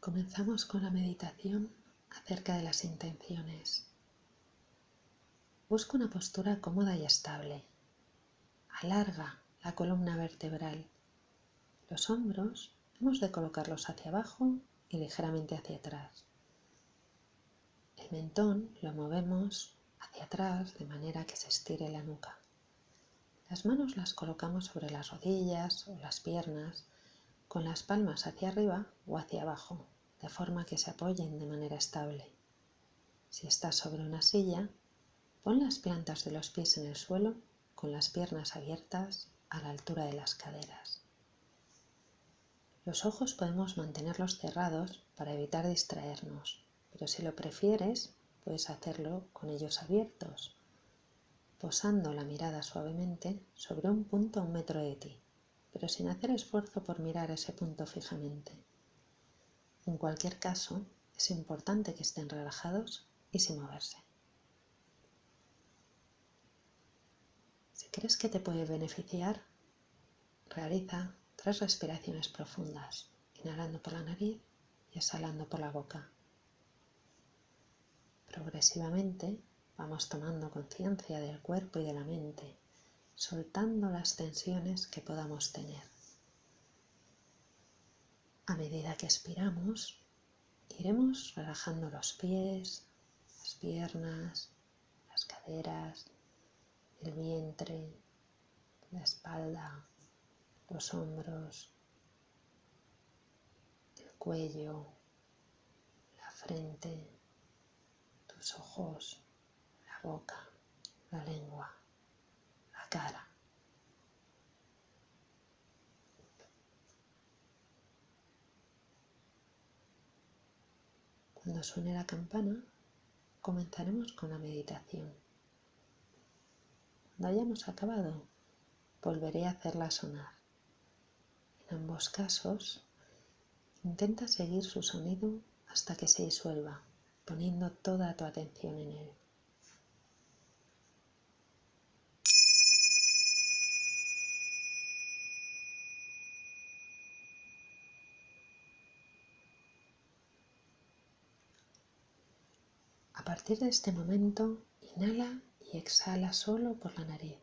Comenzamos con la meditación acerca de las intenciones. Busca una postura cómoda y estable. Alarga la columna vertebral. Los hombros hemos de colocarlos hacia abajo y ligeramente hacia atrás. El mentón lo movemos hacia atrás de manera que se estire la nuca. Las manos las colocamos sobre las rodillas o las piernas con las palmas hacia arriba o hacia abajo, de forma que se apoyen de manera estable. Si estás sobre una silla, pon las plantas de los pies en el suelo con las piernas abiertas a la altura de las caderas. Los ojos podemos mantenerlos cerrados para evitar distraernos, pero si lo prefieres, puedes hacerlo con ellos abiertos, posando la mirada suavemente sobre un punto a un metro de ti, pero sin hacer esfuerzo por mirar ese punto fijamente. En cualquier caso, es importante que estén relajados y sin moverse. Si crees que te puede beneficiar, realiza tres respiraciones profundas, inhalando por la nariz y exhalando por la boca. Progresivamente vamos tomando conciencia del cuerpo y de la mente, soltando las tensiones que podamos tener. A medida que expiramos, iremos relajando los pies, las piernas, las caderas, el vientre, la espalda, los hombros, el cuello, la frente, tus ojos, la boca, la lengua, cara. Cuando suene la campana, comenzaremos con la meditación. Cuando hayamos acabado, volveré a hacerla sonar. En ambos casos, intenta seguir su sonido hasta que se disuelva, poniendo toda tu atención en él. A partir de este momento, inhala y exhala solo por la nariz,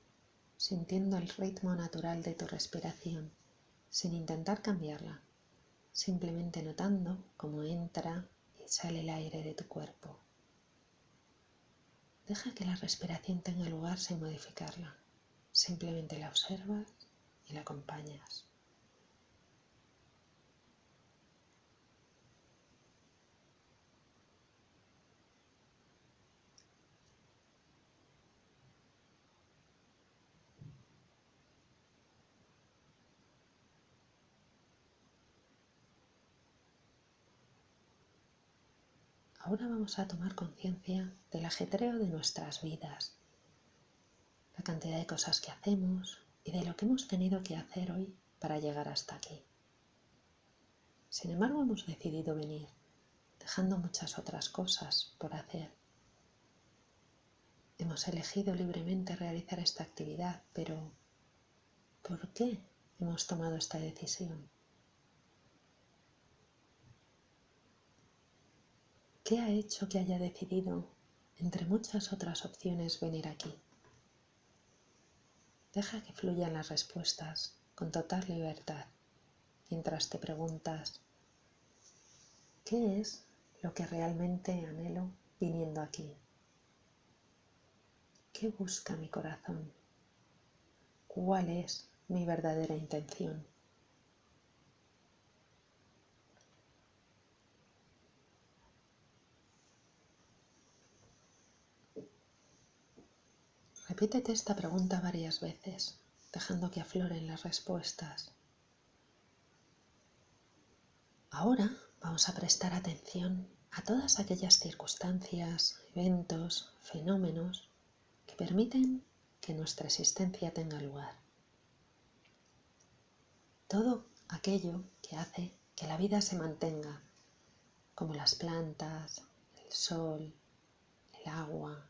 sintiendo el ritmo natural de tu respiración, sin intentar cambiarla, simplemente notando cómo entra y sale el aire de tu cuerpo. Deja que la respiración tenga lugar sin modificarla, simplemente la observas y la acompañas. Ahora vamos a tomar conciencia del ajetreo de nuestras vidas, la cantidad de cosas que hacemos y de lo que hemos tenido que hacer hoy para llegar hasta aquí. Sin embargo, hemos decidido venir, dejando muchas otras cosas por hacer. Hemos elegido libremente realizar esta actividad, pero ¿por qué hemos tomado esta decisión? ¿Qué ha hecho que haya decidido, entre muchas otras opciones, venir aquí? Deja que fluyan las respuestas con total libertad mientras te preguntas, ¿qué es lo que realmente anhelo viniendo aquí? ¿Qué busca mi corazón? ¿Cuál es mi verdadera intención? Repítete esta pregunta varias veces, dejando que afloren las respuestas. Ahora vamos a prestar atención a todas aquellas circunstancias, eventos, fenómenos que permiten que nuestra existencia tenga lugar. Todo aquello que hace que la vida se mantenga, como las plantas, el sol, el agua,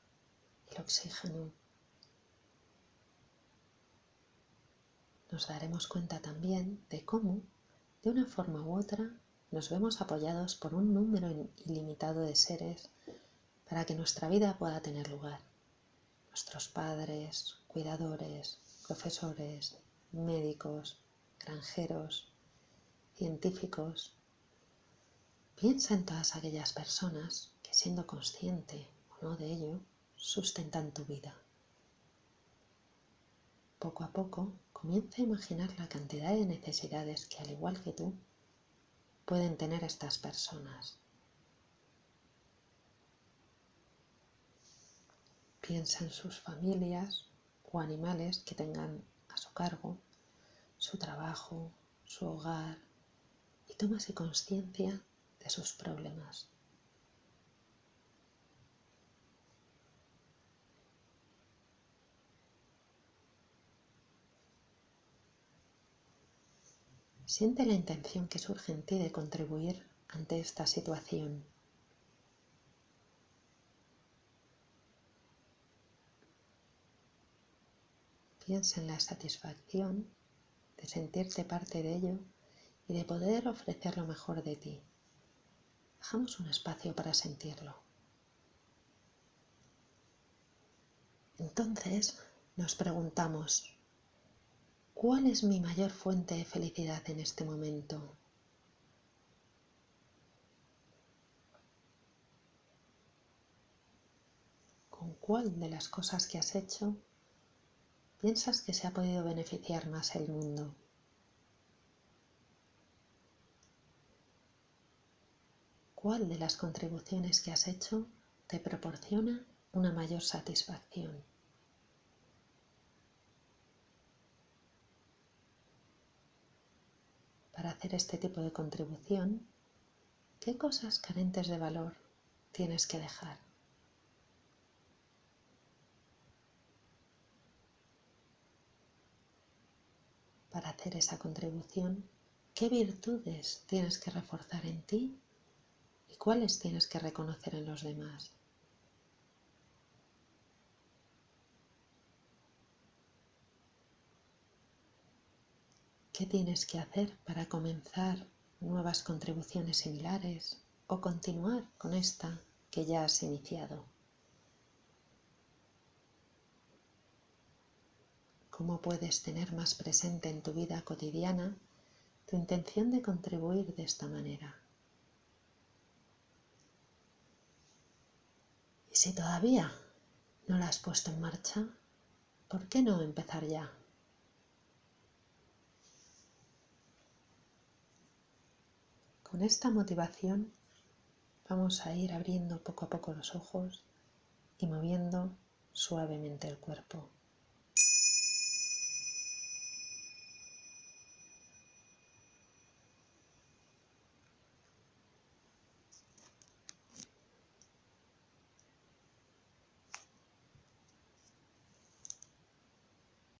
el oxígeno, nos daremos cuenta también de cómo, de una forma u otra, nos vemos apoyados por un número ilimitado de seres para que nuestra vida pueda tener lugar. Nuestros padres, cuidadores, profesores, médicos, granjeros, científicos. Piensa en todas aquellas personas que siendo consciente o no de ello, sustentan tu vida. Poco a poco comienza a imaginar la cantidad de necesidades que al igual que tú pueden tener estas personas. Piensa en sus familias o animales que tengan a su cargo, su trabajo, su hogar y tómase conciencia de sus problemas. Siente la intención que surge en ti de contribuir ante esta situación. Piensa en la satisfacción de sentirte parte de ello y de poder ofrecer lo mejor de ti. Dejamos un espacio para sentirlo. Entonces nos preguntamos, ¿cuál es mi mayor fuente de felicidad en este momento? ¿Con cuál de las cosas que has hecho piensas que se ha podido beneficiar más el mundo? ¿Cuál de las contribuciones que has hecho te proporciona una mayor satisfacción? Para hacer este tipo de contribución, ¿qué cosas carentes de valor tienes que dejar? para hacer esa contribución, qué virtudes tienes que reforzar en ti y cuáles tienes que reconocer en los demás. ¿Qué tienes que hacer para comenzar nuevas contribuciones similares o continuar con esta que ya has iniciado? cómo puedes tener más presente en tu vida cotidiana tu intención de contribuir de esta manera. Y si todavía no la has puesto en marcha, ¿por qué no empezar ya? Con esta motivación vamos a ir abriendo poco a poco los ojos y moviendo suavemente el cuerpo.